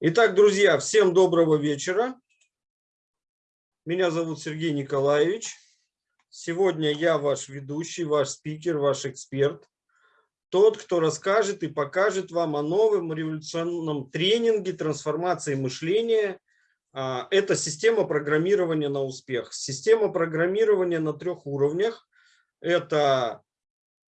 Итак, друзья, всем доброго вечера. Меня зовут Сергей Николаевич. Сегодня я ваш ведущий, ваш спикер, ваш эксперт. Тот, кто расскажет и покажет вам о новом революционном тренинге трансформации мышления. А, это система программирования на успех. Система программирования на трех уровнях. Это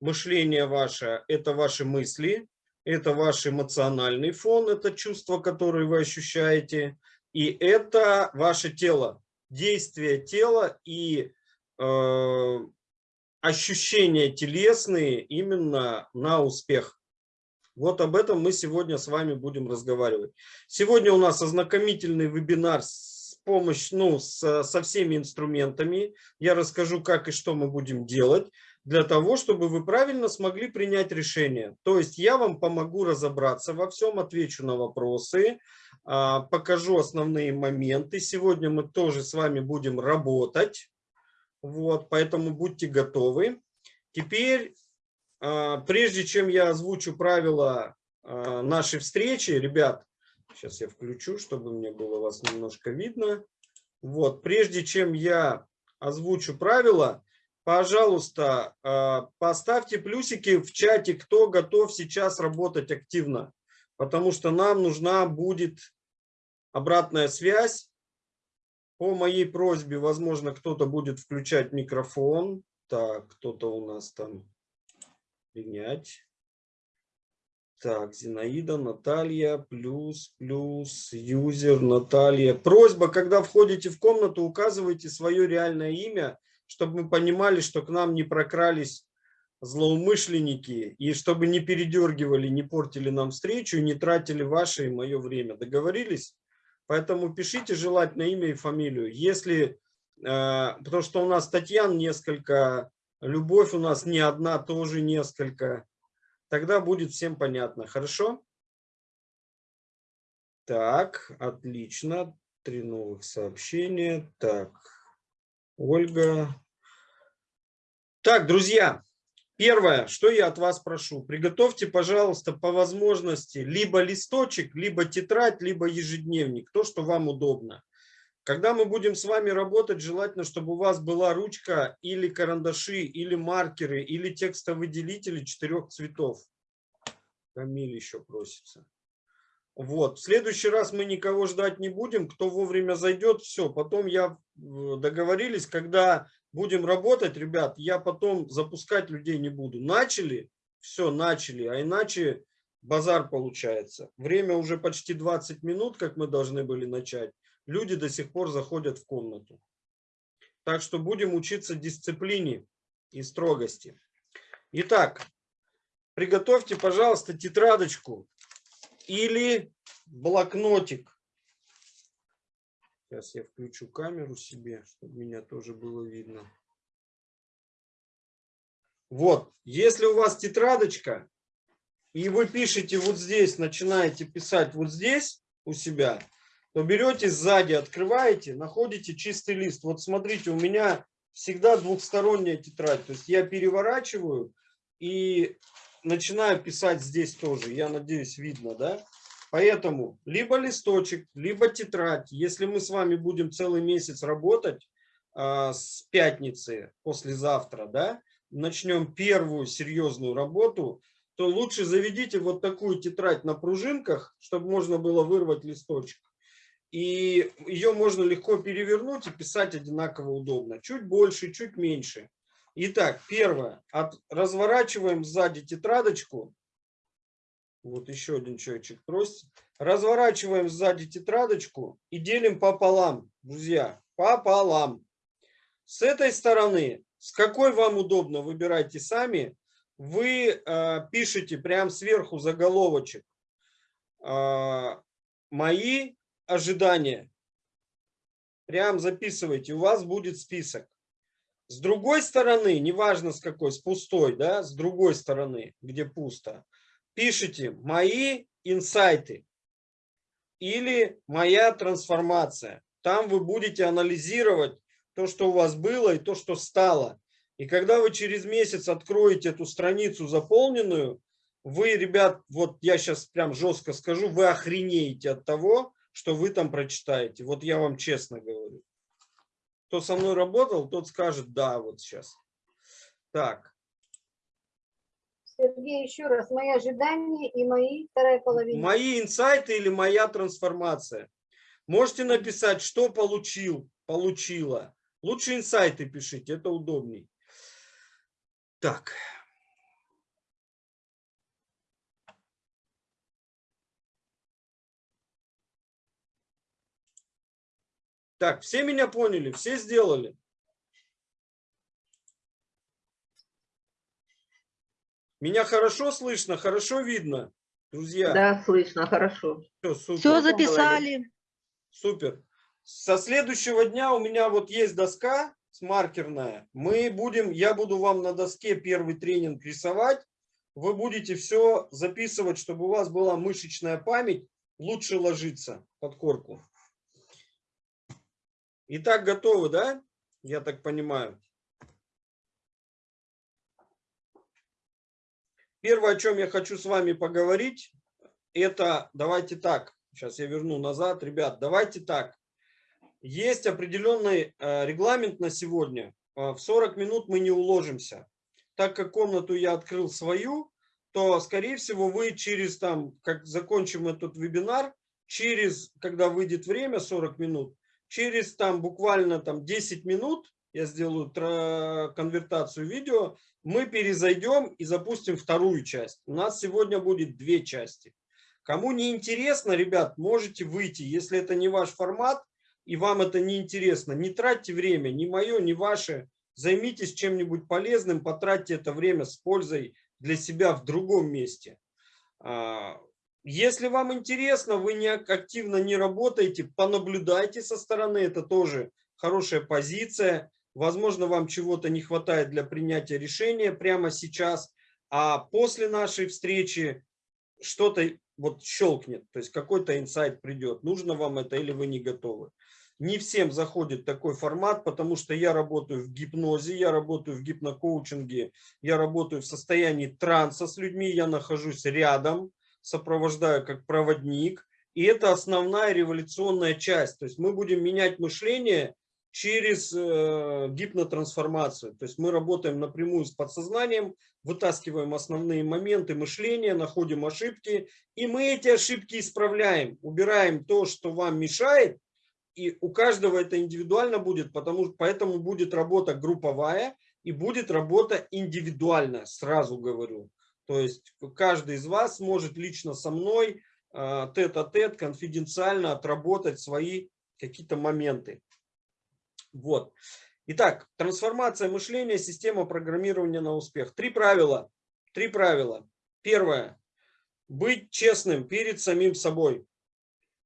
мышление ваше – это ваши мысли, это ваш эмоциональный фон, это чувство, которое вы ощущаете, и это ваше тело, действие тела и э, ощущения телесные именно на успех. Вот об этом мы сегодня с вами будем разговаривать. Сегодня у нас ознакомительный вебинар с помощью, ну, с, со всеми инструментами. Я расскажу, как и что мы будем делать для того, чтобы вы правильно смогли принять решение. То есть я вам помогу разобраться во всем, отвечу на вопросы, а, покажу основные моменты. Сегодня мы тоже с вами будем работать, вот, поэтому будьте готовы. Теперь, а, прежде чем я озвучу правила а, нашей встречи, ребят, сейчас я включу, чтобы мне было вас немножко видно. Вот, прежде чем я озвучу правила, пожалуйста, а, поставьте плюсики в чате, кто готов сейчас работать активно, потому что нам нужна будет обратная связь. По моей просьбе, возможно, кто-то будет включать микрофон. Так, кто-то у нас там принять. Так, Зинаида, Наталья, плюс, плюс, юзер, Наталья. Просьба, когда входите в комнату, указывайте свое реальное имя чтобы мы понимали, что к нам не прокрались злоумышленники, и чтобы не передергивали, не портили нам встречу, и не тратили ваше и мое время. Договорились? Поэтому пишите желательно имя и фамилию. Если, э, потому что у нас Татьян несколько, Любовь у нас не одна, тоже несколько. Тогда будет всем понятно. Хорошо? Так, отлично. Три новых сообщения. Так, Ольга, так, друзья, первое, что я от вас прошу, приготовьте, пожалуйста, по возможности либо листочек, либо тетрадь, либо ежедневник, то, что вам удобно. Когда мы будем с вами работать, желательно, чтобы у вас была ручка или карандаши, или маркеры, или текстовыделители четырех цветов. Камиль еще просится. Вот. В следующий раз мы никого ждать не будем. Кто вовремя зайдет, все. Потом я э, договорились, когда будем работать, ребят, я потом запускать людей не буду. Начали, все, начали, а иначе базар получается. Время уже почти 20 минут, как мы должны были начать. Люди до сих пор заходят в комнату. Так что будем учиться дисциплине и строгости. Итак, приготовьте, пожалуйста, тетрадочку или блокнотик. Сейчас я включу камеру себе, чтобы меня тоже было видно. Вот, если у вас тетрадочка, и вы пишете вот здесь, начинаете писать вот здесь у себя, то берете сзади, открываете, находите чистый лист. Вот смотрите, у меня всегда двухсторонняя тетрадь. То есть я переворачиваю и начинаю писать здесь тоже. Я надеюсь, видно, да? Поэтому либо листочек, либо тетрадь. Если мы с вами будем целый месяц работать а, с пятницы, послезавтра, да, начнем первую серьезную работу, то лучше заведите вот такую тетрадь на пружинках, чтобы можно было вырвать листочек. И ее можно легко перевернуть и писать одинаково удобно. Чуть больше, чуть меньше. Итак, первое. От, разворачиваем сзади тетрадочку вот еще один человечек просит. Разворачиваем сзади тетрадочку и делим пополам, друзья, пополам. С этой стороны, с какой вам удобно, выбирайте сами. Вы э, пишете прямо сверху заголовочек. Э, мои ожидания. Прям записывайте, у вас будет список. С другой стороны, неважно с какой, с пустой, да, с другой стороны, где пусто, пишите «Мои инсайты» или «Моя трансформация». Там вы будете анализировать то, что у вас было и то, что стало. И когда вы через месяц откроете эту страницу заполненную, вы, ребят, вот я сейчас прям жестко скажу, вы охренеете от того, что вы там прочитаете. Вот я вам честно говорю. Кто со мной работал, тот скажет да вот сейчас. Так. Сергей, еще раз, мои ожидания и мои вторая половина. Мои инсайты или моя трансформация. Можете написать, что получил, получила. Лучше инсайты пишите, это удобней. Так. Так, все меня поняли, все сделали. Меня хорошо слышно, хорошо видно, друзья? Да, слышно, хорошо. Все, супер. Все записали. Супер. Со следующего дня у меня вот есть доска с маркерная. Мы будем, я буду вам на доске первый тренинг рисовать. Вы будете все записывать, чтобы у вас была мышечная память, лучше ложиться под корку. Итак, готовы, да? Я так понимаю. Первое, о чем я хочу с вами поговорить, это, давайте так, сейчас я верну назад, ребят, давайте так. Есть определенный э, регламент на сегодня. Э, в 40 минут мы не уложимся. Так как комнату я открыл свою, то, скорее всего, вы через, там, как закончим этот вебинар, через, когда выйдет время, 40 минут, через там буквально там 10 минут, я сделаю конвертацию видео, мы перезайдем и запустим вторую часть. У нас сегодня будет две части. Кому не интересно, ребят, можете выйти. Если это не ваш формат и вам это не интересно, не тратьте время, ни мое, ни ваше. Займитесь чем-нибудь полезным, потратьте это время с пользой для себя в другом месте. А, если вам интересно, вы не активно не работаете, понаблюдайте со стороны, это тоже хорошая позиция. Возможно, вам чего-то не хватает для принятия решения прямо сейчас, а после нашей встречи что-то вот щелкнет, то есть какой-то инсайт придет, нужно вам это или вы не готовы. Не всем заходит такой формат, потому что я работаю в гипнозе, я работаю в гипнокоучинге, я работаю в состоянии транса с людьми, я нахожусь рядом, сопровождаю как проводник. И это основная революционная часть. То есть мы будем менять мышление через э, гипнотрансформацию. То есть мы работаем напрямую с подсознанием, вытаскиваем основные моменты мышления, находим ошибки, и мы эти ошибки исправляем, убираем то, что вам мешает, и у каждого это индивидуально будет, потому, поэтому будет работа групповая и будет работа индивидуальная, сразу говорю. То есть каждый из вас может лично со мной а, тет-а-тет, -тет, конфиденциально отработать свои какие-то моменты. Вот. Итак, трансформация мышления, система программирования на успех. Три правила. Три правила. Первое. Быть честным перед самим собой.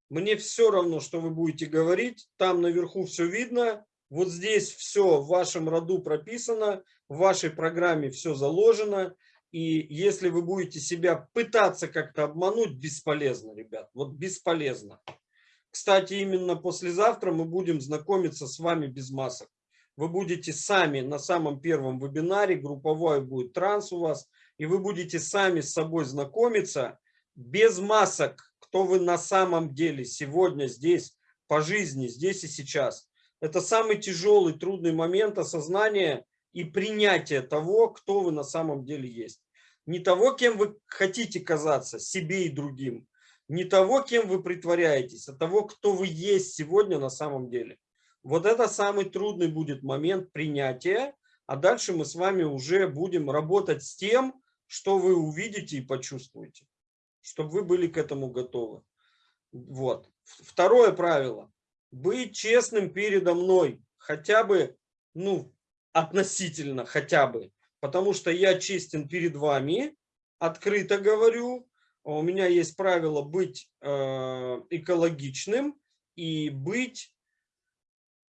Мне все равно, что вы будете говорить. Там наверху все видно. Вот здесь все в вашем роду прописано. В вашей программе все заложено. И если вы будете себя пытаться как-то обмануть, бесполезно, ребят. Вот бесполезно. Кстати, именно послезавтра мы будем знакомиться с вами без масок. Вы будете сами на самом первом вебинаре, групповой будет транс у вас, и вы будете сами с собой знакомиться без масок, кто вы на самом деле сегодня здесь, по жизни, здесь и сейчас. Это самый тяжелый, трудный момент осознания и принятие того, кто вы на самом деле есть. Не того, кем вы хотите казаться, себе и другим. Не того, кем вы притворяетесь, а того, кто вы есть сегодня на самом деле. Вот это самый трудный будет момент принятия. А дальше мы с вами уже будем работать с тем, что вы увидите и почувствуете. Чтобы вы были к этому готовы. Вот. Второе правило. Быть честным передо мной. Хотя бы, ну, относительно хотя бы, потому что я честен перед вами, открыто говорю, у меня есть правило быть э, экологичным и быть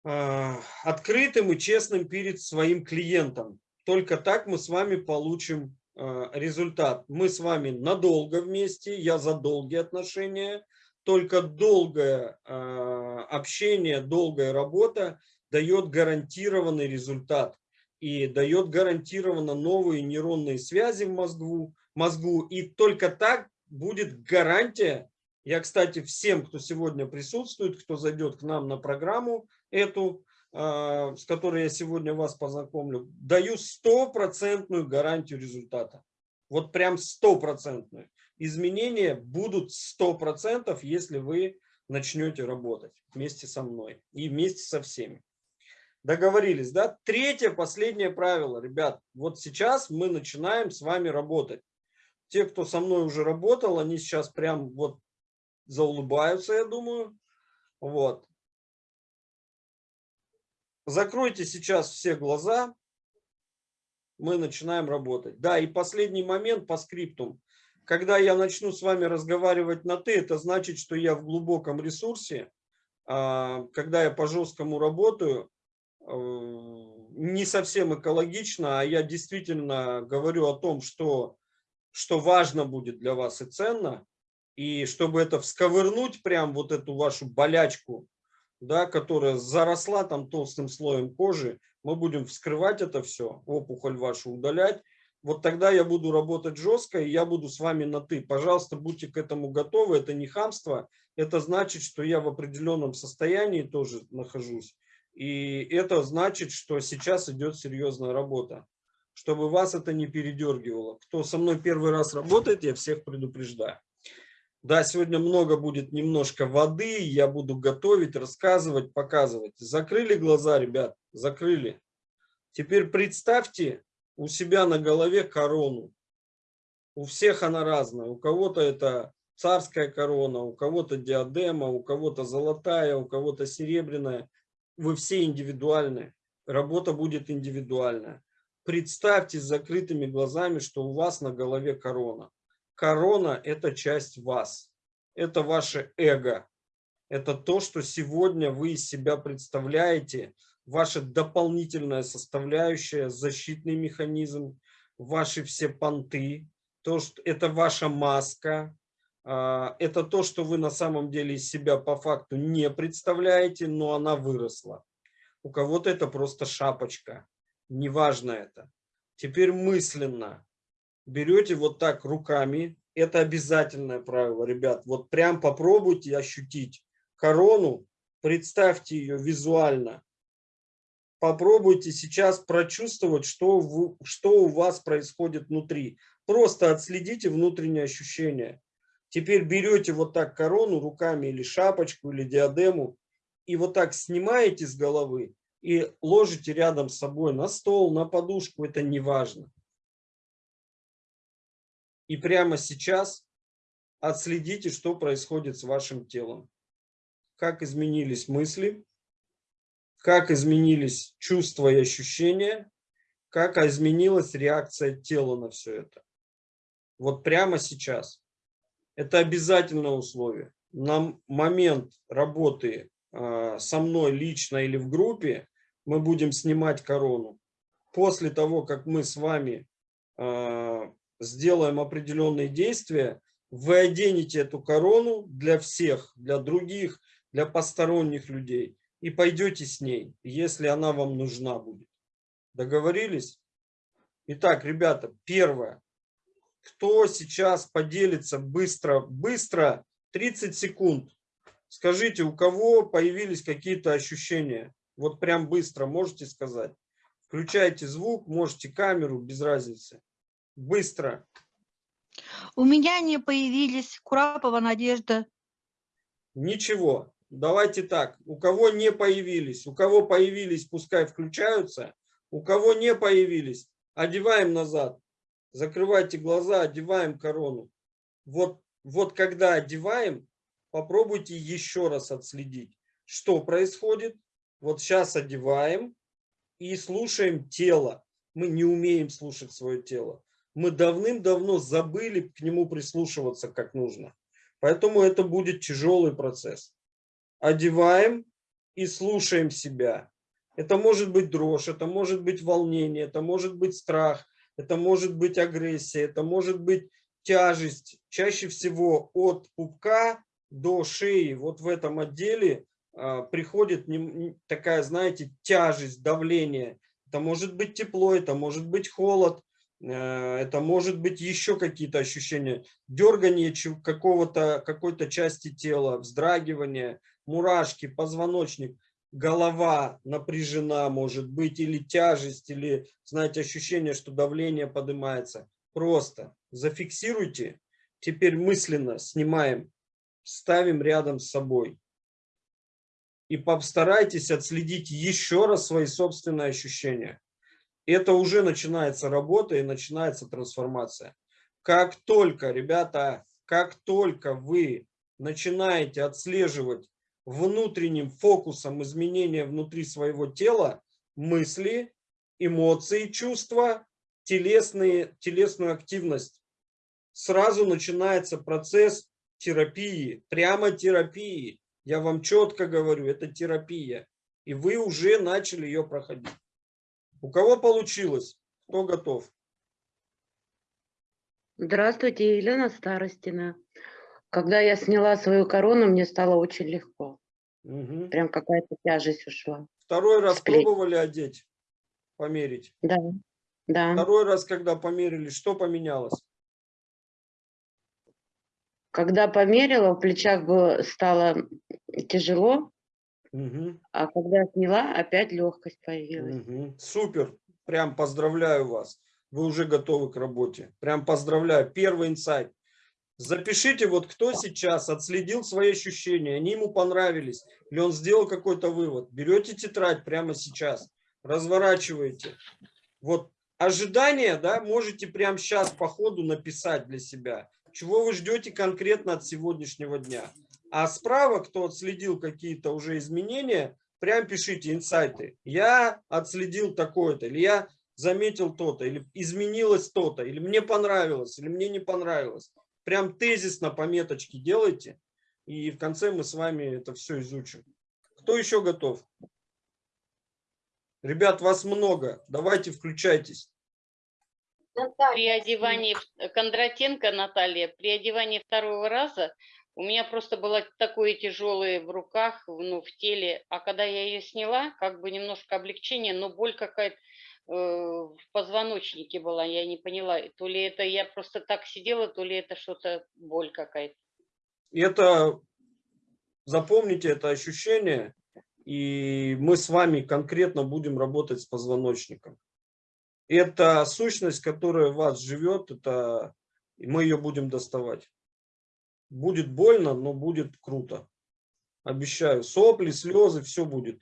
э, открытым и честным перед своим клиентом. Только так мы с вами получим э, результат. Мы с вами надолго вместе, я за долгие отношения. Только долгое общение, долгая работа дает гарантированный результат и дает гарантированно новые нейронные связи в мозгу, мозгу. И только так будет гарантия. Я, кстати, всем, кто сегодня присутствует, кто зайдет к нам на программу эту, а, с которой я сегодня вас познакомлю, даю стопроцентную гарантию результата. Вот прям стопроцентную. Изменения будут сто процентов, если вы начнете работать вместе со мной и вместе со всеми. Договорились, да? Третье, последнее правило, ребят. Вот сейчас мы начинаем с вами работать. Те, кто со мной уже работал, они сейчас прям вот заулыбаются, я думаю. Вот. Закройте сейчас все глаза. Мы начинаем работать. Да, и последний момент по скриптум. Когда я начну с вами разговаривать на «ты», это значит, что я в глубоком ресурсе. А, когда я по жесткому работаю, э, не совсем экологично, а я действительно говорю о том, что, что важно будет для вас и ценно. И чтобы это всковырнуть, прям вот эту вашу болячку, да, которая заросла там толстым слоем кожи, мы будем вскрывать это все, опухоль вашу удалять. Вот тогда я буду работать жестко, и я буду с вами на «ты». Пожалуйста, будьте к этому готовы. Это не хамство, это значит, что я в определенном состоянии тоже нахожусь. И это значит, что сейчас идет серьезная работа. Чтобы вас это не передергивало. Кто со мной первый раз работает, я всех предупреждаю. Да, сегодня много будет немножко воды, я буду готовить, рассказывать, показывать. Закрыли глаза, ребят, закрыли. Теперь представьте у себя на голове корону. У всех она разная. У кого-то это царская корона, у кого-то диадема, у кого-то золотая, у кого-то серебряная. Вы все индивидуальны. Работа будет индивидуальная. Представьте с закрытыми глазами, что у вас на голове корона. Корона – это часть вас. Это ваше эго. Это то, что сегодня вы из себя представляете, ваша дополнительная составляющая, защитный механизм, ваши все понты, то, что это ваша маска, а, это то, что вы на самом деле из себя по факту не представляете, но она выросла. У кого-то это просто шапочка, неважно это. Теперь мысленно берете вот так руками, это обязательное правило, ребят, вот прям попробуйте ощутить корону, представьте ее визуально, попробуйте сейчас прочувствовать, что, вы, что у вас происходит внутри. Просто отследите внутренние ощущения. Теперь берете вот так корону руками или шапочку, или диадему, и вот так снимаете с головы и ложите рядом с собой на стол, на подушку, это не важно. И прямо сейчас отследите, что происходит с вашим телом. Как изменились мысли, как изменились чувства и ощущения, как изменилась реакция тела на все это. Вот прямо сейчас. Это обязательное условие. На момент работы э, со мной лично или в группе мы будем снимать корону. После того, как мы с вами э, сделаем определенные действия, вы оденете эту корону для всех, для других, для посторонних людей и пойдете с ней, если она вам нужна будет. Договорились? Итак, ребята, первое. Кто сейчас поделится быстро, быстро, 30 секунд. Скажите, у кого появились какие-то ощущения? Вот прям быстро можете сказать. Включайте звук, можете камеру, без разницы. Быстро. У меня не появились Курапова Надежда. Ничего. Давайте так. У кого не появились, у кого появились, пускай включаются. У кого не появились, одеваем назад. Закрывайте глаза, одеваем корону. Вот, вот когда одеваем, попробуйте еще раз отследить, что происходит. Вот сейчас одеваем и слушаем тело. Мы не умеем слушать свое тело мы давным-давно забыли к нему прислушиваться как нужно. Поэтому это будет тяжелый процесс. Одеваем и слушаем себя. Это может быть дрожь, это может быть волнение, это может быть страх, это может быть агрессия, это может быть тяжесть. Чаще всего от пупка до шеи, вот в этом отделе приходит не, такая, знаете, тяжесть, давление. Это может быть тепло, это может быть холод, Э, Это может быть еще какие-то ощущения. Дергание какого-то, какой-то части тела, вздрагивание, мурашки, позвоночник, голова напряжена может быть, или тяжесть, или, знаете, ощущение, что давление поднимается. Просто зафиксируйте. Теперь мысленно снимаем, ставим рядом с собой. И постарайтесь отследить еще раз свои собственные ощущения это уже начинается работа и начинается трансформация. Как только, ребята, как только вы начинаете отслеживать внутренним фокусом изменения внутри своего тела, мысли, эмоции, чувства, телесные, телесную активность, сразу начинается процесс терапии, прямо терапии. Я вам четко говорю, это терапия. И вы уже начали ее проходить. У кого получилось? Кто готов? Здравствуйте, Елена Старостина. Когда я сняла свою корону, мне стало очень легко. Мгм. Прям какая-то тяжесть ушла. Второй раз С плеч. пробовали одеть, померить. Да, да. Второй раз, когда померили, что поменялось? Когда померила, в плечах было, стало тяжело, Мгм. а когда сняла, опять легкость появилась. Мгм. Супер. Прям поздравляю вас. Вы уже готовы к работе. Прям поздравляю. Первый инсайт. Запишите, вот кто сейчас отследил свои ощущения, они ему понравились, или он сделал какой-то вывод. Берете тетрадь прямо сейчас, разворачиваете. Вот ожидания, да, можете прямо сейчас по ходу написать для себя. Чего вы ждете конкретно от сегодняшнего дня. А справа, кто отследил какие-то уже изменения, прям пишите инсайты. Я отследил такое-то, или я заметил то-то, или изменилось то-то, или мне понравилось, или мне не понравилось. Прям тезисно пометочки делайте, и в конце мы с вами это все изучим. Кто еще готов? Ребят, вас много, давайте включайтесь. При Наталья, одевании в- Кондратенко Наталья, при одевании второго раза у меня просто было такое тяжелое в руках, в- ну, в теле, а когда я ее сняла, как бы немножко облегчение, но боль какая-то э, в позвоночнике была, я не поняла, то ли это я просто так сидела, то ли это что-то боль какая-то. Это, запомните это ощущение, и мы с вами конкретно будем работать с позвоночником. Это сущность, которая в вас живет, это и мы ее будем доставать. Будет больно, но будет круто. Обещаю. Сопли, слезы, все будет.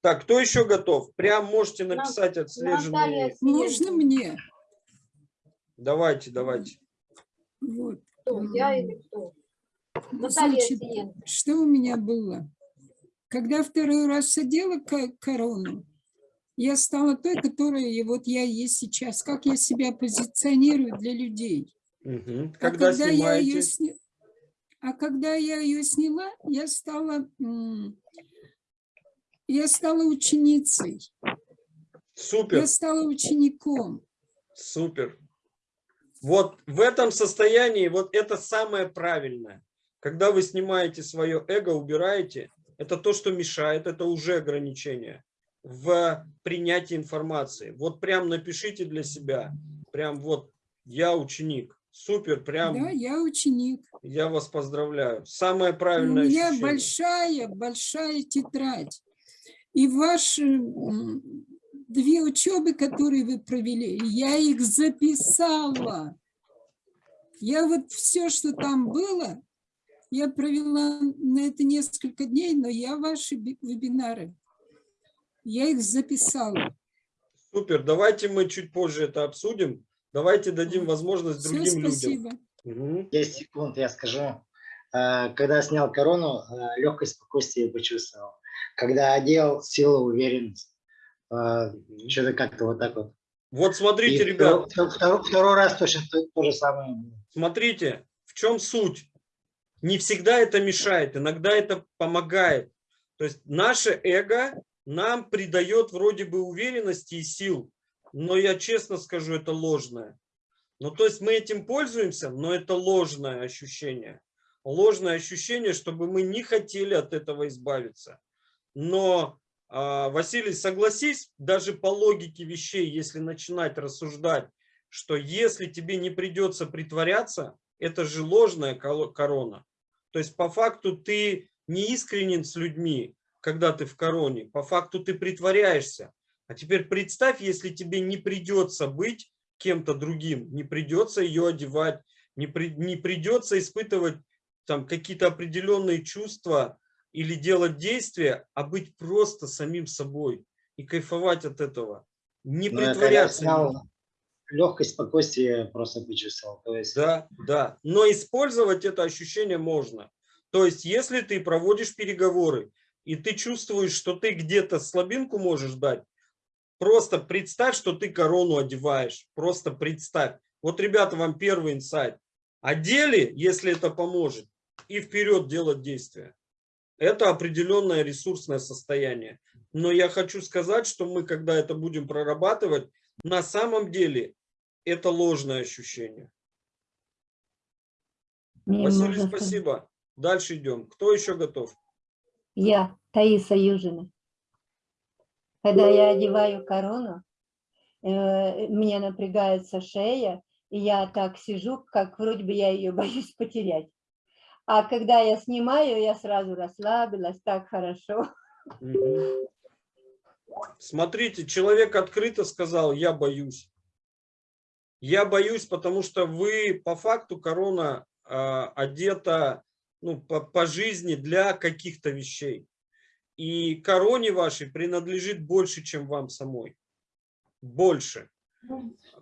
Так, кто еще готов? Прям можете написать отслеженные. Можно Сиенко. мне? Давайте, давайте. Вот. Кто, я или кто? Наталья Значит, Сиенко. что у меня было? Когда второй раз одела ко- корону, я стала той, которая и вот я есть сейчас. Как я себя позиционирую для людей. Мгм. А Когда когда я ее сня- А когда я ее сняла, я стала, я стала ученицей, Супер. я стала учеником. Супер. Вот в этом состоянии, вот это самое правильное. Когда вы снимаете свое эго, убираете, это то, что мешает, это уже ограничение в принятии информации. Вот прям напишите для себя, прям вот я ученик. Супер, прям Да, я ученик. я вас поздравляю. Самое И У правильное меня ощущение. большая, большая тетрадь. И ваши две учебы, которые вы провели, я их записала. Я вот все, что там было, я провела на это несколько дней, но я ваши би- вебинары, я их записала. Супер, давайте мы чуть позже это обсудим. Давайте дадим возможность Все, другим людям. спасибо. Мгм. 10 секунд, я скажу. Э, Когда снял корону, легкость, спокойствие почувствовал. Когда одел, сила, уверенность. Э, Что-то как-то вот так вот. Вот смотрите, И ребят, второй, второй- второй раз точно то, то же самое. Смотрите, в чем суть? Не всегда это мешает, иногда это помогает. То есть наше эго нам придает вроде бы уверенности и сил, но я честно скажу, это ложное. Ну, то есть мы этим пользуемся, но это ложное ощущение. Ложное ощущение, чтобы мы не хотели от этого избавиться. Но, а, Василий, согласись, даже по логике вещей, если начинать рассуждать что если тебе не придется притворяться, это же ложная корона. То есть по факту ты не искренен с людьми, когда ты в короне, по факту ты притворяешься. А теперь представь, если тебе не придется быть кем-то другим, не придется ее одевать, не, при, не придется испытывать там какие-то определенные чувства или делать действия, а быть просто самим собой и кайфовать от этого. Не Но когда притворяться. снял, легкость, спокойствие просто почувствовал. То есть, Да, да. Но использовать это ощущение можно. То есть, если ты проводишь переговоры, и ты чувствуешь, что ты где-то слабинку можешь дать, просто представь, что ты корону одеваешь. Просто представь. Вот, ребята, вам первый инсайт. Одели, если это поможет, и вперед делать действия. Это определенное ресурсное состояние. Но я хочу сказать, что мы, когда это будем прорабатывать, на самом деле это ложное ощущение. Василий, можно спасибо. Дальше идем. Кто еще готов? Я, Таиса Южина. Когда я одеваю корону, э, мне напрягается шея, и я так сижу, как вроде бы я ее боюсь потерять. А когда я снимаю, я сразу расслабилась, так хорошо. Смотрите, человек открыто сказал, я боюсь. Я боюсь, потому что вы по факту корона а, одета ну, по, по жизни для каких-то вещей. И короне вашей принадлежит больше, чем вам самой. Больше.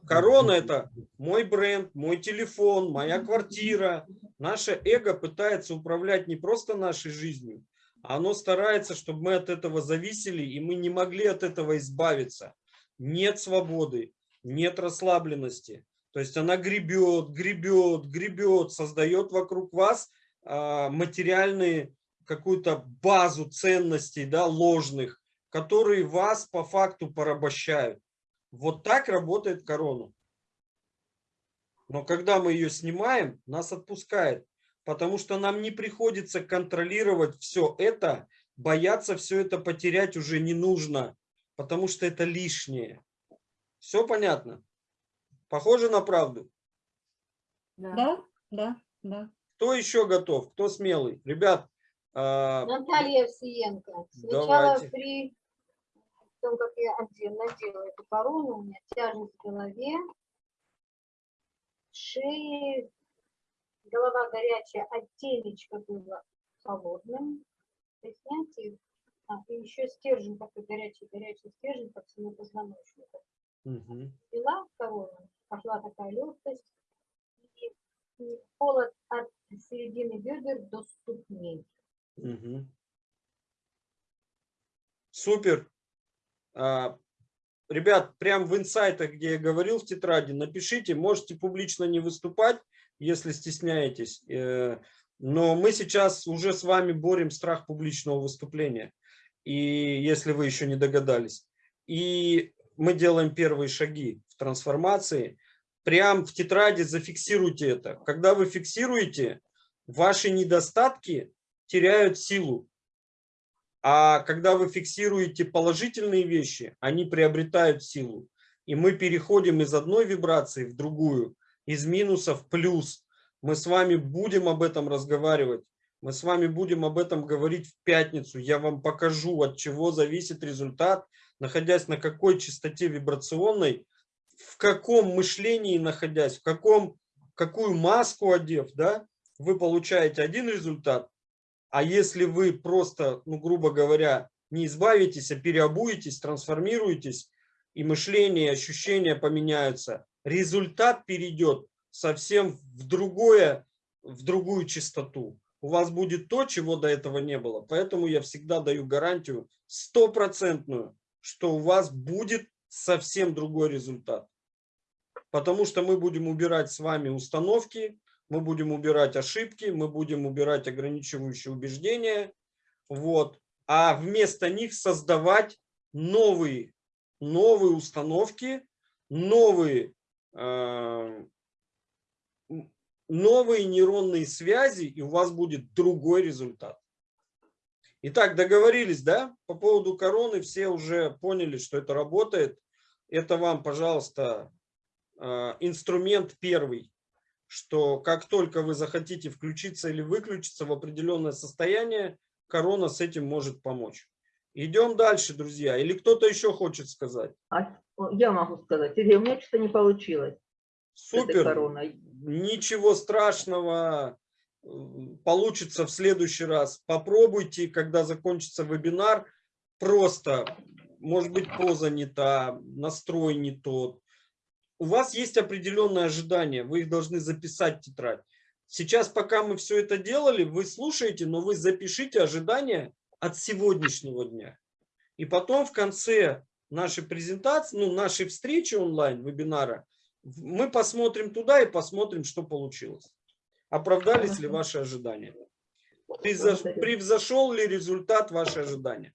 Корона – это мой бренд, мой телефон, моя квартира. Наше эго пытается управлять не просто нашей жизнью, а оно старается, чтобы мы от этого зависели, и мы не могли от этого избавиться. Нет свободы, нет расслабленности. То есть она гребет, гребет, гребет, создает вокруг вас материальные какую-то базу ценностей да, ложных, которые вас по факту порабощают. Вот так работает корона. Но когда мы ее снимаем, нас отпускает, потому что нам не приходится контролировать все это, бояться все это потерять уже не нужно, потому что это лишнее. Все понятно? Похоже на правду? Да, да, да. Кто еще готов? Кто смелый? Ребят, а, Наталья Овсиенко. Сначала Давайте. при том, как я надела эту корону, у меня тяжесть в голове, шее, голова горячая, а темечко было холодным. При снятии, а, и еще стержень такой горячий-горячий стержень по всему позвоночнику. мгм. Пила корону, пошла такая легкость, и холод от середины бедер до ступней. Мгм. Супер. А, Ребят, прям в инсайтах, где я говорил в тетради, напишите, можете публично не выступать, если стесняетесь. э, Но мы сейчас уже с вами борем страх публичного выступления. И если вы еще не догадались. И мы делаем первые шаги в трансформации. Прям в тетради зафиксируйте это. Когда вы фиксируете, ваши недостатки теряют силу. А когда вы фиксируете положительные вещи, они приобретают силу. И мы переходим из одной вибрации в другую, из минуса в плюс. Мы с вами будем об этом разговаривать. Мы с вами будем об этом говорить в пятницу. Я вам покажу, от чего зависит результат, находясь на какой частоте вибрационной, в каком мышлении находясь, в каком, какую маску одев, да, вы получаете один результат, а если вы просто, ну, грубо говоря, не избавитесь, а переобуетесь, трансформируетесь, и мышление, ощущения поменяются, результат перейдет совсем в, другое, в другую частоту. У вас будет то, чего до этого не было. Поэтому я всегда даю гарантию стопроцентную, что у вас будет совсем другой результат. Потому что мы будем убирать с вами установки, мы будем убирать ошибки, мы будем убирать ограничивающие убеждения, вот, а вместо них создавать новые, новые установки, новые, э, новые нейронные связи, и у вас будет другой результат. Итак, договорились, да? По поводу короны все уже поняли, что это работает. Это вам, пожалуйста, э, инструмент первый, что как только вы захотите включиться или выключиться в определенное состояние, корона с этим может помочь. Идем дальше, друзья. Или кто-то еще хочет сказать? А, я могу сказать, Сергей, у меня что-то не получилось Супер. Ничего страшного. Получится в следующий раз. Попробуйте, когда закончится вебинар. Просто, может быть, поза не та, настрой не тот. У вас есть определенные ожидания. Вы их должны записать в тетрадь. Сейчас, пока мы все это делали, вы слушаете, но вы запишите ожидания от сегодняшнего дня. И потом в конце нашей презентации, ну, нашей встречи онлайн, вебинара, мы посмотрим туда и посмотрим, что получилось. Оправдались ли ваши ожидания? Превзошел ли результат ваши ожидания?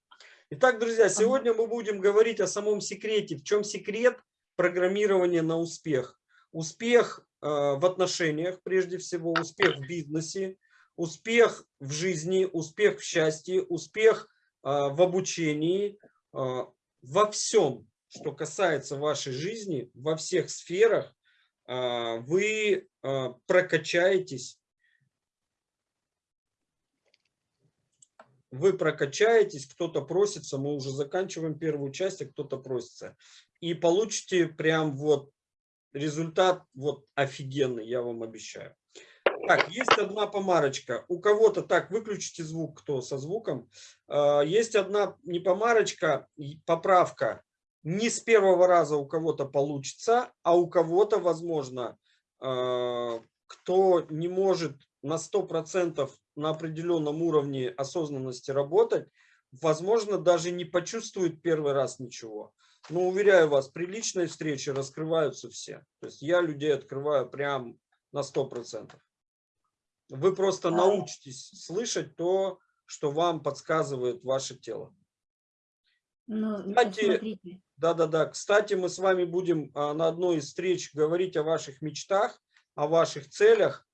Итак, друзья, сегодня мы будем говорить о самом секрете. В чем секрет программирования на успех? Успех э, в отношениях, прежде всего, успех в бизнесе, успех в жизни, успех в счастье, успех э, в обучении, э, во всем, что касается вашей жизни, во всех сферах, вы прокачаетесь вы прокачаетесь, кто-то просится, мы уже заканчиваем первую часть, а кто-то просится. И получите прям вот результат вот офигенный, я вам обещаю. Так, есть одна помарочка. У кого-то, так, выключите звук, кто со звуком. А, Есть одна не помарочка, поправка. Не с первого раза у кого-то получится, а у кого-то, возможно, а, кто не может на 100% на определенном уровне осознанности работать, возможно, даже не почувствует первый раз ничего. Но уверяю вас, при личной встрече раскрываются все. То есть я людей открываю прям на 100%. Вы просто А. научитесь слышать то, что вам подсказывает ваше тело. Ну, Кстати, Да-да-да. Кстати, мы с вами будем а, на одной из встреч говорить о ваших мечтах, о ваших целях.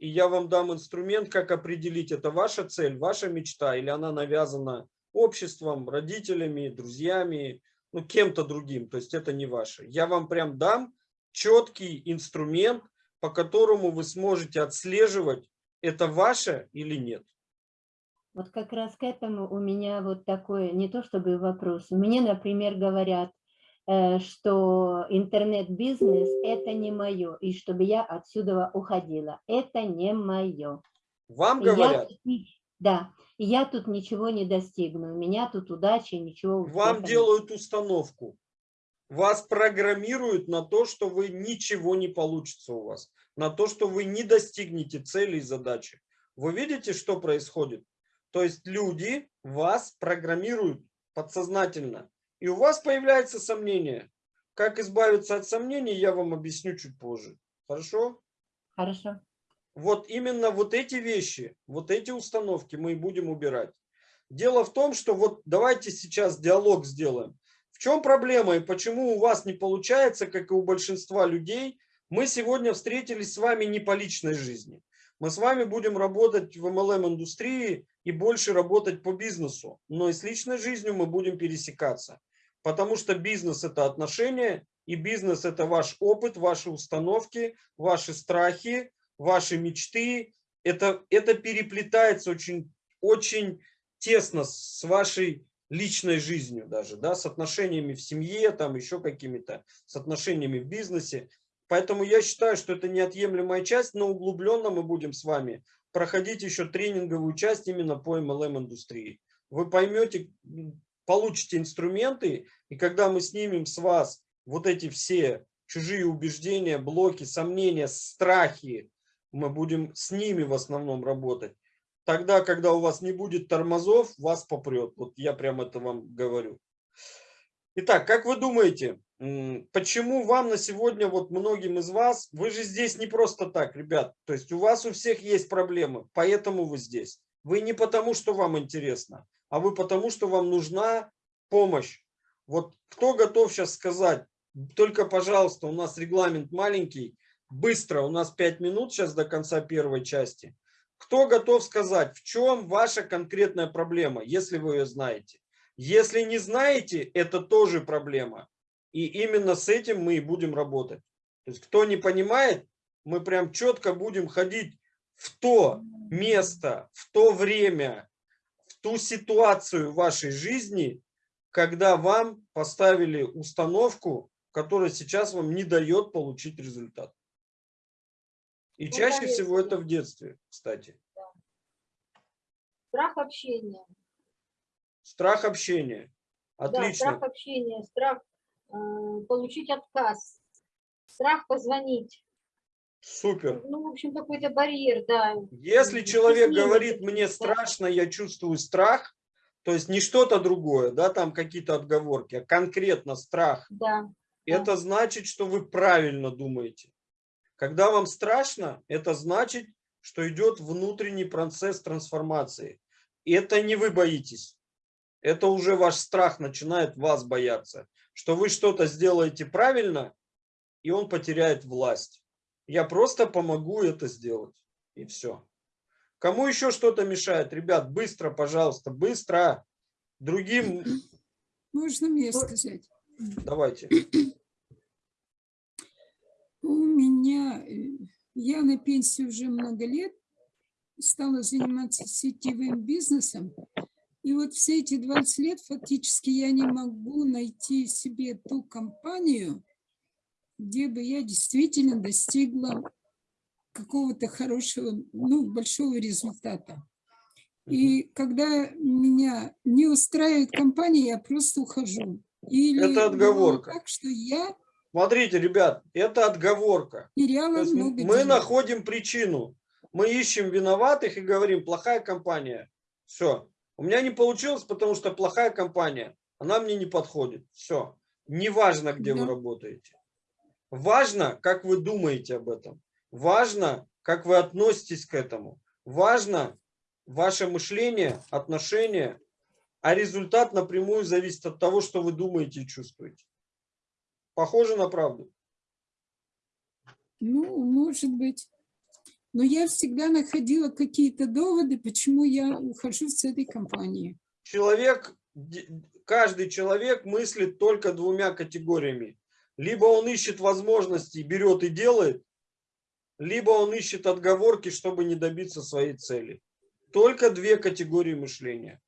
И я вам дам инструмент, как определить, это ваша цель, ваша мечта, или она навязана обществом, родителями, друзьями, ну, кем-то другим. То есть это не ваше. Я вам прям дам четкий инструмент, по которому вы сможете отслеживать, это ваше или нет. вот как раз к этому у меня вот такой, не то чтобы вопрос. Мне, например, говорят, что интернет-бизнес – это не мое, и чтобы я отсюда уходила. Это не мое. Вам я говорят, ни- да, я тут ничего не достигну. У меня тут удачи, ничего Вам делают установку. Вас программируют на то, что вы ничего не получится у вас. На то, что вы не достигнете цели и задачи. Вы видите, что происходит? То есть люди вас программируют подсознательно. И у вас появляется сомнение. Как избавиться от сомнений, я вам объясню чуть позже. Хорошо? Хорошо. Вот именно вот эти вещи, вот эти установки мы и будем убирать. Дело в том, что вот давайте сейчас диалог сделаем. В чем проблема и почему у вас не получается, как и у большинства людей? Мы сегодня встретились с вами не по личной жизни. Мы с вами будем работать в MLM-индустрии и больше работать по бизнесу. Но и с личной жизнью мы будем пересекаться. Потому что бизнес – это отношения, и бизнес – это ваш опыт, ваши установки, ваши страхи, ваши мечты. Это, это переплетается очень, очень тесно с вашей личной жизнью даже, да, с отношениями в семье, там еще какими-то, с отношениями в бизнесе. Поэтому я считаю, что это неотъемлемая часть, но углубленно мы будем с вами проходить еще тренинговую часть именно по MLM-индустрии. Вы поймете, получите инструменты, и когда мы снимем с вас вот эти все чужие убеждения, блоки, сомнения, страхи, мы будем с ними в основном работать. Тогда, когда у вас не будет тормозов, вас попрет. Вот я прям это вам говорю. Итак, как вы думаете, почему вам на сегодня, вот многим из вас, вы же здесь не просто так, ребят, то есть у вас у всех есть проблемы, поэтому вы здесь. Вы не потому, что вам интересно, а вы потому, что вам нужна помощь. Вот кто готов сейчас сказать, только, пожалуйста, у нас регламент маленький, быстро, у нас 5 минут сейчас до конца первой части. Кто готов сказать, в чем ваша конкретная проблема, если вы ее знаете? Если не знаете, это тоже проблема. И именно с этим мы и будем работать. То есть кто не понимает, мы прям четко будем ходить в то место, в то время, ту ситуацию в вашей жизни, когда вам поставили установку, которая сейчас вам не дает получить результат. И Ну, чаще всего поверьте. это в детстве, кстати. Страх общения. Страх общения. Да, Отлично. страх общения, страх э, получить отказ, страх позвонить. Супер. Ну, в общем, какой-то барьер, да. Если М, человек говорит, мне да. страшно, я чувствую страх, то есть не что-то другое, да, там какие-то отговорки, а конкретно страх, Да, Да. это значит, что вы правильно думаете. Когда вам страшно, это значит, что идет внутренний процесс трансформации. И это не вы боитесь. Это уже ваш страх начинает вас бояться, что вы что-то сделаете правильно, и он потеряет власть. Я просто помогу это сделать. И все. Кому еще что-то мешает? Ребят, быстро, пожалуйста, быстро. Другим Можно мне сказать? давайте. У меня, э, я на пенсии уже много лет, стала заниматься сетевым бизнесом. И вот все эти 20 лет фактически я не могу найти себе ту компанию, где бы я действительно достигла какого-то хорошего, ну, большого результата. И когда меня не устраивает компания, я просто ухожу. Или Это отговорка. Так что я Смотрите, ребят, это отговорка. много мы денег. находим причину. Мы ищем виноватых и говорим, плохая компания. Все. У меня не получилось, потому что плохая компания. Она мне не подходит. Все. Неважно, где вы Да. работаете. Важно, как вы думаете об этом. Важно, как вы относитесь к этому. Важно ваше мышление, отношение. А результат напрямую зависит от того, что вы думаете и чувствуете. Похоже на правду. Ну, может быть. Но я всегда находила какие-то доводы, почему я ухожу с этой компании. человек, каждый человек мыслит только двумя категориями. Либо он ищет возможности, берет и делает, либо он ищет отговорки, чтобы не добиться своей цели. Только две категории мышления.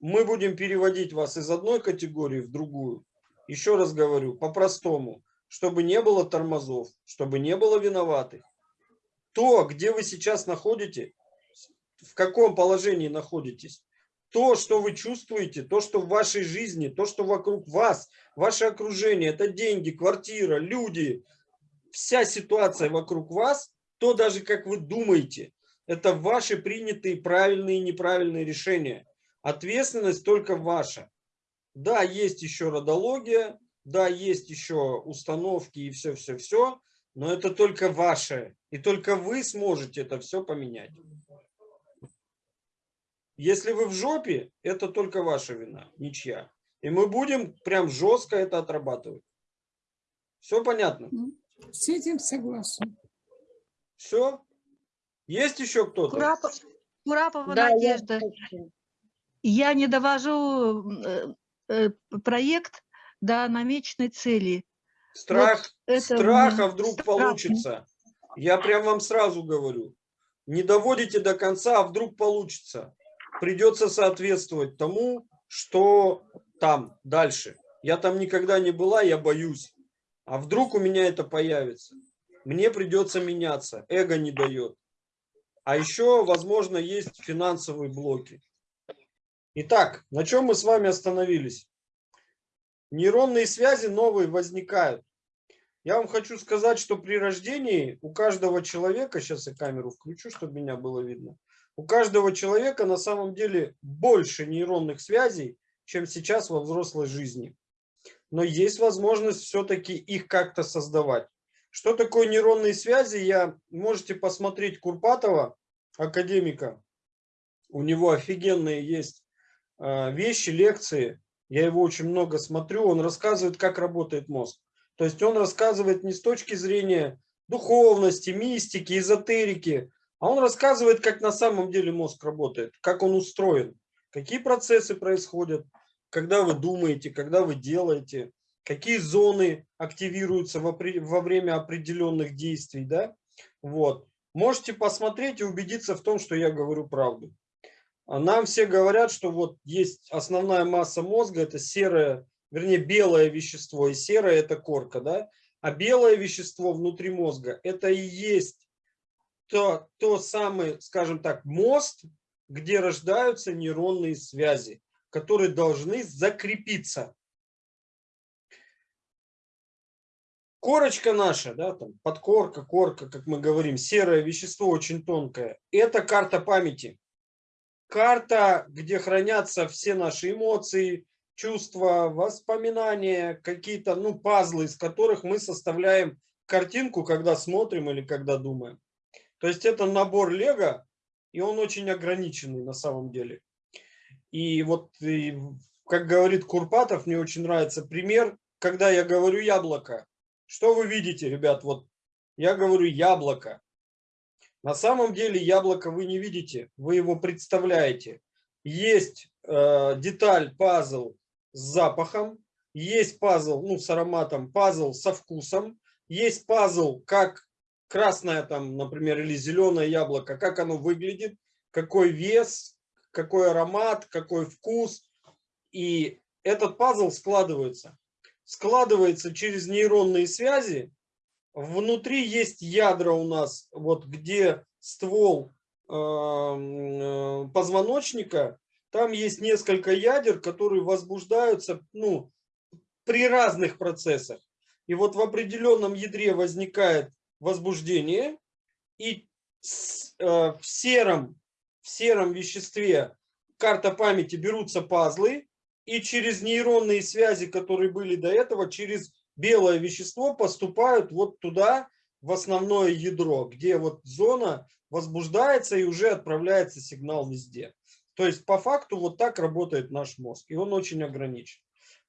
Мы будем переводить вас из одной категории в другую. Еще раз говорю, по-простому, чтобы не было тормозов, чтобы не было виноватых. То, где вы сейчас находите, в каком положении находитесь, то, что вы чувствуете, то, что в вашей жизни, то, что вокруг вас, ваше окружение, это деньги, квартира, люди, вся ситуация вокруг вас, то даже как вы думаете, это ваши принятые правильные и неправильные решения. Ответственность только ваша. Да, есть еще родология, да, есть еще установки и все-все-все, но это только ваше. И только вы сможете это все поменять. Если вы в жопе, это только ваша вина, ничья. И мы будем прям жестко это отрабатывать. Все понятно? С этим согласен. Все? Есть еще кто-то? Курапов- Курапова Да, Надежда. Я не довожу э, э, проект до намеченной цели. Страх, это страх, мне а вдруг страшно. получится. Я прям вам сразу говорю. Не доводите до конца, а вдруг получится. Придется соответствовать тому, что там дальше. Я там никогда не была, я боюсь. А вдруг у меня это появится? Мне придется меняться. Эго не дает. А еще, возможно, есть финансовые блоки. Итак, на чем мы с вами остановились? Нейронные связи новые возникают. Я вам хочу сказать, что при рождении у каждого человека, сейчас я камеру включу, чтобы меня было видно, у каждого человека на самом деле больше нейронных связей, чем сейчас во взрослой жизни. Но есть возможность все-таки их как-то создавать. Что такое нейронные связи, я можете посмотреть Курпатова, академика. У него офигенные есть э, вещи, лекции. Я его очень много смотрю. Он рассказывает, как работает мозг. То есть он рассказывает не с точки зрения духовности, мистики, эзотерики, а он рассказывает, как на самом деле мозг работает, как он устроен, какие процессы происходят, когда вы думаете, когда вы делаете. какие зоны активируются во, во время определенных действий, да, вот. Можете посмотреть и убедиться в том, что я говорю правду. А Нам все говорят, что вот есть основная масса мозга, это серое, вернее белое вещество, и серое это корка, да, а белое вещество внутри мозга это и есть то, то самый, скажем так, мост, где рождаются нейронные связи, которые должны закрепиться. Корочка наша, да, там подкорка, корка, как мы говорим, серое вещество очень тонкое, это карта памяти. Карта, где хранятся все наши эмоции, чувства, воспоминания, какие-то, ну, пазлы, из которых мы составляем картинку, когда смотрим или когда думаем. То есть это набор лего, и он очень ограниченный на самом деле. И вот, и, как говорит Курпатов, мне очень нравится пример, когда я говорю яблоко. Что вы видите, ребят? Вот я говорю яблоко. На самом деле яблоко вы не видите, вы его представляете. Есть э, деталь, пазл с запахом, есть пазл ну, с ароматом, пазл со вкусом, есть пазл, как красное там, например, или зеленое яблоко, как оно выглядит, какой вес, какой аромат, какой вкус. И этот пазл складывается. Складывается через нейронные связи. Внутри есть ядра у нас, вот где ствол э, э, позвоночника, там есть несколько ядер, которые возбуждаются ну, при разных процессах. И вот в определенном ядре возникает возбуждение, и э, в, сером, в сером веществе карта памяти берутся пазлы, и через нейронные связи, которые были до этого, через белое вещество поступают вот туда, в основное ядро, где вот зона возбуждается и уже отправляется сигнал везде. То есть по факту вот так работает наш мозг, и он очень ограничен.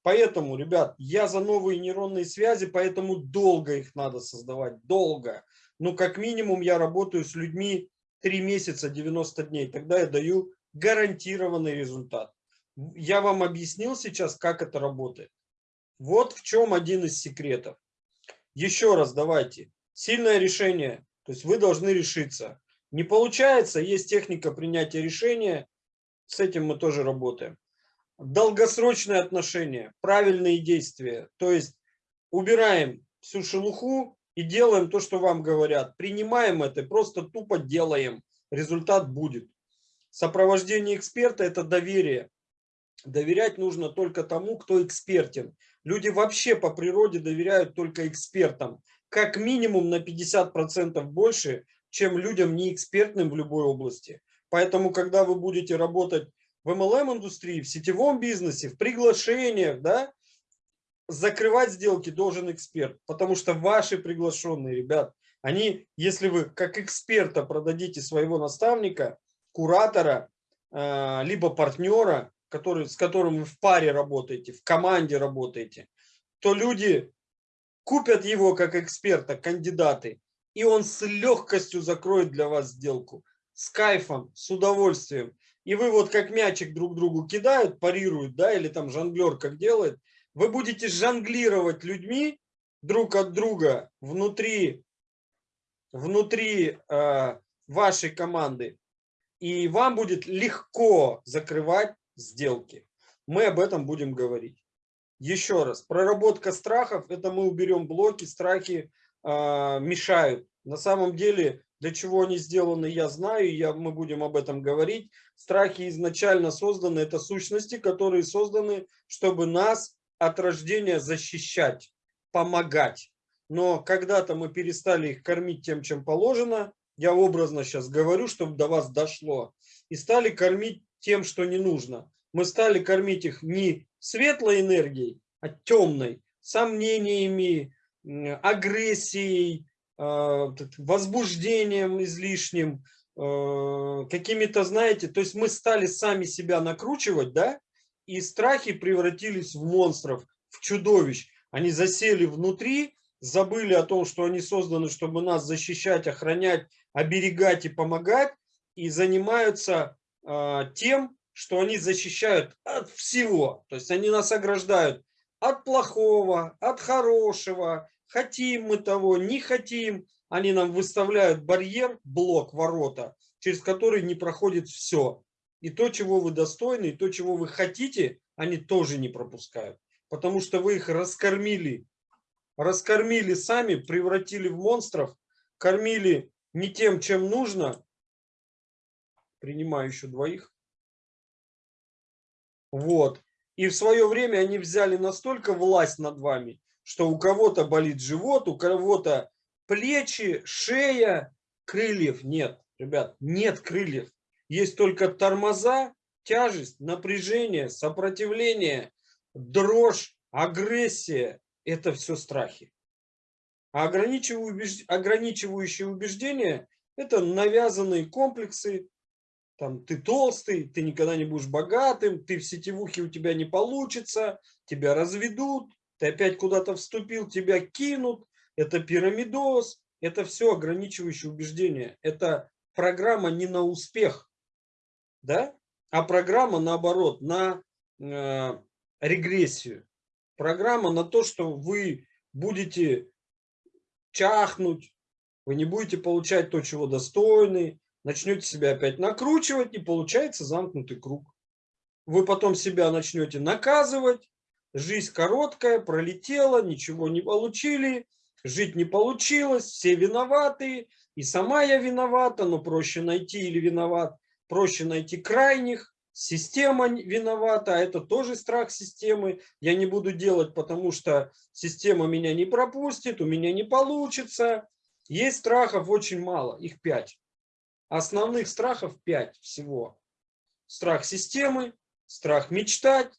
Поэтому, ребят, я за новые нейронные связи, поэтому долго их надо создавать, долго. Ну, как минимум, я работаю с людьми 3 месяца, 90 дней, тогда я даю гарантированный результат. Я вам объяснил сейчас, как это работает. Вот в чем один из секретов. Еще раз давайте. Сильное решение, то есть вы должны решиться. Не получается, есть техника принятия решения, с этим мы тоже работаем. Долгосрочные отношения, правильные действия, то есть убираем всю шелуху и делаем то, что вам говорят. Принимаем это, просто тупо делаем, результат будет. Сопровождение эксперта – это доверие. Доверять нужно только тому, кто экспертен. Люди вообще по природе доверяют только экспертам. Как минимум на 50% больше, чем людям неэкспертным в любой области. Поэтому, когда вы будете работать в MLM-индустрии, в сетевом бизнесе, в приглашениях, да, закрывать сделки должен эксперт. Потому что ваши приглашенные, ребят, они, если вы как эксперта продадите своего наставника, куратора, а, либо партнера, который, с которым вы в паре работаете, в команде работаете, то люди купят его как эксперта, кандидаты, и он с легкостью закроет для вас сделку. С кайфом, с удовольствием. И вы вот как мячик друг другу кидают, парируют, да, или там жонглер как делает, вы будете жонглировать людьми друг от друга внутри, внутри э, вашей команды. И вам будет легко закрывать сделки. Мы об этом будем говорить. Еще раз, проработка страхов, это мы уберем блоки, страхи э, мешают. На самом деле, для чего они сделаны, я знаю, я, мы будем об этом говорить. Страхи изначально созданы, это сущности, которые созданы, чтобы нас от рождения защищать, помогать. Но когда-то мы перестали их кормить тем, чем положено, я образно сейчас говорю, чтобы до вас дошло, и стали кормить тем, что не нужно. Мы стали кормить их не светлой энергией, а темной, сомнениями, агрессией, возбуждением излишним, а, какими-то, знаете, то есть мы стали сами себя накручивать, да, и страхи превратились в монстров, в чудовищ. Они засели внутри, забыли о том, что они созданы, чтобы нас защищать, охранять, оберегать и помогать, и занимаются э, тем, что они защищают от всего. То есть они нас ограждают от плохого, от хорошего, хотим мы того, не хотим. Они нам выставляют барьер, блок, ворота, через который не проходит все. И то, чего вы достойны, и то, чего вы хотите, они тоже не пропускают. Потому что вы их раскормили. Раскормили сами, превратили в монстров, кормили не тем, чем нужно. Принимаю еще двоих. Вот. И в свое время они взяли настолько власть над вами, что у кого-то болит живот, у кого-то плечи, шея, крыльев нет. Ребят, нет крыльев. Есть только тормоза, тяжесть, напряжение, сопротивление, дрожь, агрессия. Это все страхи. А ограничивающие, убеждения – это навязанные комплексы. Там, ты толстый, ты никогда не будешь богатым, ты в сетевухе у тебя не получится, тебя разведут, ты опять куда-то вступил, тебя кинут. Это пирамидоз, это все ограничивающие убеждения. Это программа не на успех, да? а программа наоборот, на э, регрессию. Программа на то, что вы будете чахнуть, вы не будете получать то, чего достойны, начнете себя опять накручивать, и получается замкнутый круг. Вы потом себя начнете наказывать, жизнь короткая, пролетела, ничего не получили, жить не получилось, все виноваты, и сама я виновата, но проще найти или виноват, проще найти крайних, система виновата, а это тоже страх системы, я не буду делать, потому что система меня не пропустит, у меня не получится. Есть страхов очень мало, их пять. Основных страхов пять всего. Страх системы, страх мечтать,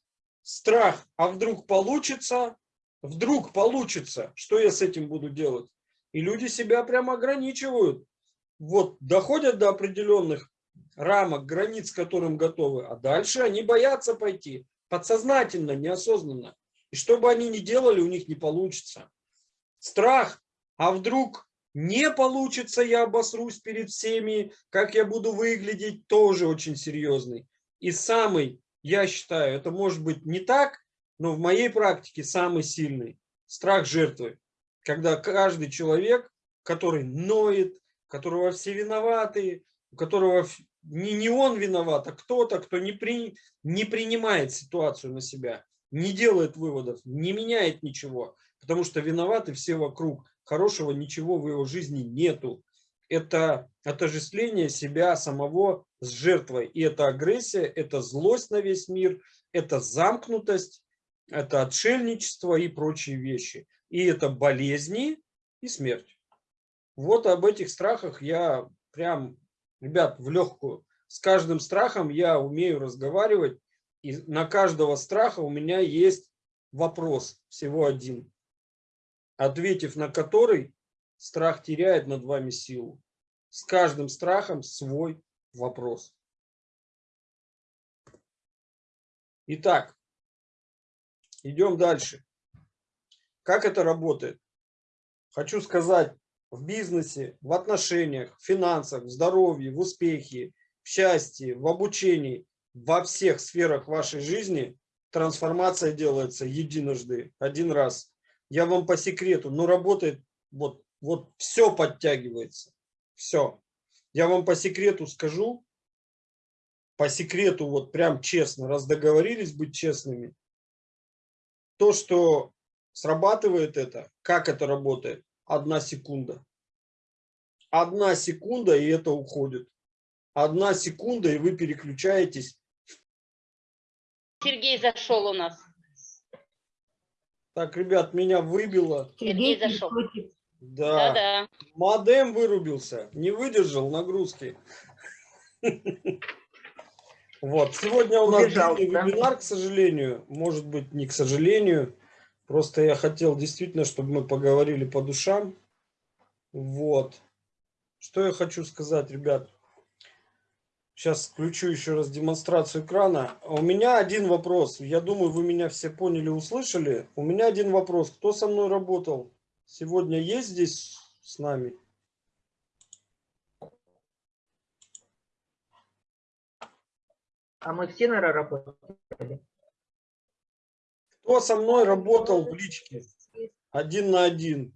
страх, а вдруг получится, вдруг получится, что я с этим буду делать? И люди себя прямо ограничивают. Вот доходят до определенных рамок, границ, которым готовы, а дальше они боятся пойти, подсознательно, неосознанно. И что бы они ни делали, у них не получится. Страх, а вдруг не получится, я обосрусь перед всеми, как я буду выглядеть, тоже очень серьезный. И самый, я считаю, это может быть не так, но в моей практике самый сильный страх жертвы. Когда каждый человек, который ноет, которого все виноваты, у которого не, не он виноват, а кто-то, кто не, при, не принимает ситуацию на себя, не делает выводов, не меняет ничего, потому что виноваты все вокруг. Хорошего ничего в его жизни нету. Это отождествление себя самого с жертвой. И это агрессия, это злость на весь мир, это замкнутость, это отшельничество и прочие вещи. И это болезни и смерть. Вот об этих страхах я прям, ребят, в легкую. С каждым страхом я умею разговаривать. И на каждого страха у меня есть вопрос, всего один. Ответив на который, страх теряет над вами силу. С каждым страхом свой вопрос. Итак, идем дальше. Как это работает? Хочу сказать, в бизнесе, в отношениях, в финансах, в здоровье, в успехе, в счастье, в обучении, во всех сферах вашей жизни трансформация делается единожды, один раз. Я вам по секрету, но работает, вот, вот все подтягивается, все. Я вам по секрету скажу, по секрету, вот прям честно, раз договорились быть честными, то, что срабатывает это, как это работает, одна секунда. Одна секунда, и это уходит. Одна секунда, и вы переключаетесь. Сергей зашел у нас. Так, ребят, меня выбило. Сергей зашел. Да. Да-да. Модем вырубился, не выдержал нагрузки. Вот, сегодня у нас да? вебинар, к сожалению. Может быть, не к сожалению. Просто я хотел действительно, чтобы мы поговорили по душам. Вот. Что я хочу сказать, ребят. Сейчас включу еще раз демонстрацию экрана. У меня один вопрос. Я думаю, вы меня все поняли, услышали. У меня один вопрос. Кто со мной работал? Сегодня есть здесь с нами? А мы все, наверное, работали. Кто со мной работал в личке? Один на один.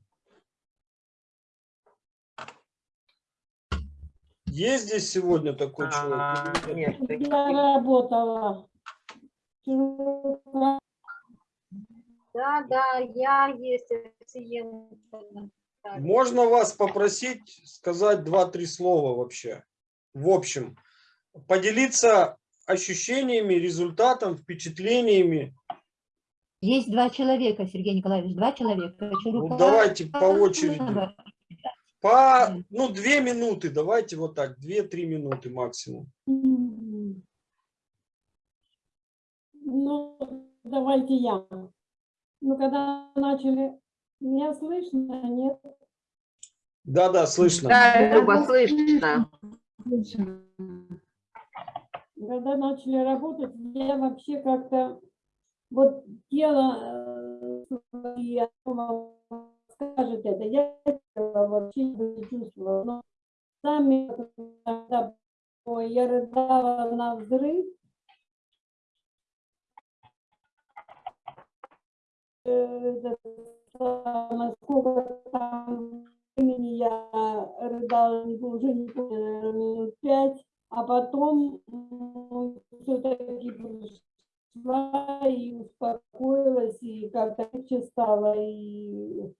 Есть здесь сегодня такой человек? А, или нет? Я работала. Да, да, я есть пациент. Можно вас попросить сказать два-три слова вообще? В общем, поделиться ощущениями, результатом, впечатлениями. Есть два человека, Сергей Николаевич, два человека. Ну, давайте по очереди. По, ну, две минуты, давайте вот так, две-три минуты максимум. Ну, давайте я. Ну, когда начали, меня слышно, нет? Да-да, слышно. Да, Люба, слышно. Когда начали работать, я вообще как-то, вот тело э, я думала, скажет это, я этого вообще не чувствовала. Но сами, когда ой, я рыдала на взрыв, э, это самое, сколько там времени я рыдала, уже не помню, минут пять, а потом все-таки пришла и успокоилась, и как-то легче стало, и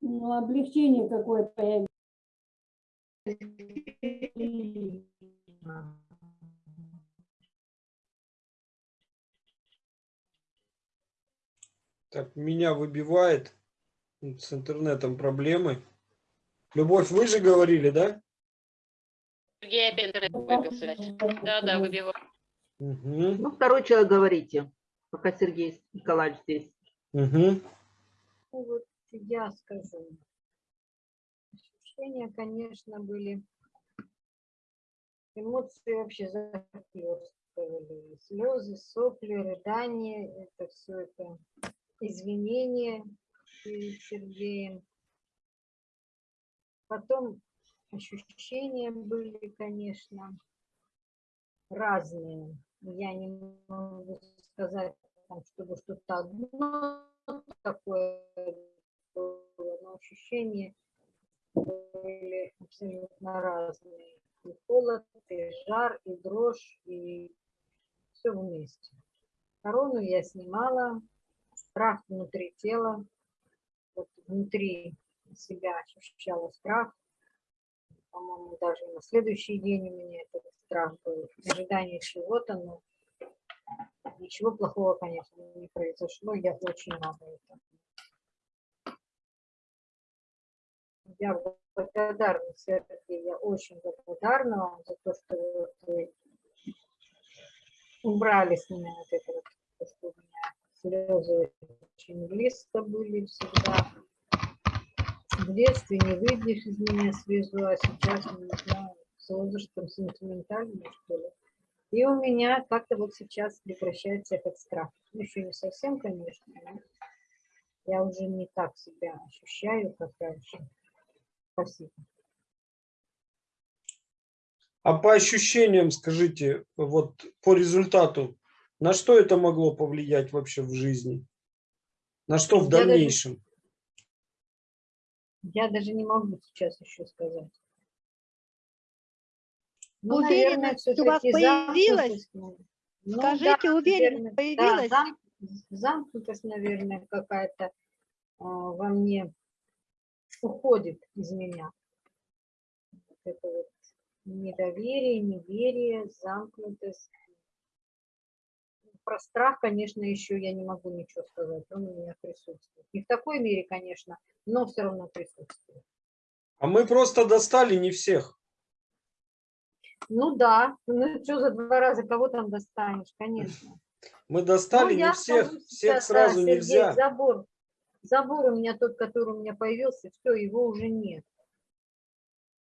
ну, облегчение какое-то появилось. Так, меня выбивает. С интернетом проблемы. Любовь, вы же говорили, да? Сергей опять интернет выбился. Да, да, выбиваю. Угу, Ну, второй человек говорите, пока Сергей Николаевич здесь. угу. Ну, вот я скажу. Ощущения, конечно, были. Эмоции вообще захлестывали. Слезы, сопли, рыдания. Это все это извинения перед Сергеем. Потом ощущения были, конечно, разные. Я не могу сказать, чтобы что-то одно такое было, но ощущения были абсолютно разные. И холод, и жар, и дрожь, и все вместе. Корону я снимала, страх внутри тела, вот внутри себя ощущала страх. По-моему, даже на следующий день у меня этот страх был. Ожидание чего-то, но ничего плохого, конечно, не произошло. Я очень рада этому. Я благодарна, Сергей, я очень благодарна вам за то, что вы убрали с меня вот это вот, то, что у меня слезы очень близко были всегда. В детстве не выйдешь из меня слезу, а сейчас, не знаю, с возрастом сентиментальный, что ли. И у меня как-то вот сейчас прекращается этот страх. Ну, еще не совсем, конечно, но я уже не так себя ощущаю, как раньше. Спасибо. А по ощущениям скажите, вот по результату, на что это могло повлиять вообще в жизни? На что в Я даже- дальнейшем? Я даже не могу сейчас еще сказать. Ну, Уверенность у вас появилась? замкнутость, ну, Скажите, да, уверенность наверное, да, появилась? зам- замкнутость, наверное, какая-то а, во мне уходит из меня. Вот это вот недоверие, неверие, замкнутость. Про страх, конечно, еще я не могу ничего сказать. Он у меня присутствует. Не в такой мере, конечно, но все равно присутствует. А мы просто достали не всех. Ну да, ну что за два раза кого там достанешь, конечно. Мы Ну, достали не я всех, скажу всех да, сразу Сергей, нельзя. Забор, забор у меня тот, который у меня появился, все, его уже нет.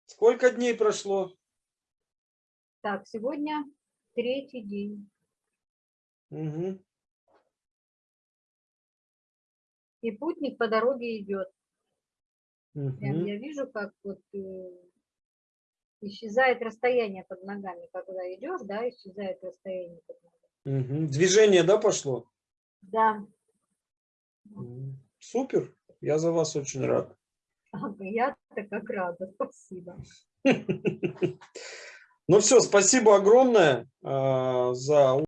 Сколько дней прошло? Так, сегодня третий день. Мгм. И путник по дороге идет. Прям Мгм. я вижу, как вот э, исчезает расстояние под ногами, когда идешь, да, исчезает расстояние под ногами. Мгм. Движение, да, пошло? Да, Супер. Я за вас очень рад. ага, я-то как рада, спасибо. Ну все, спасибо огромное а, за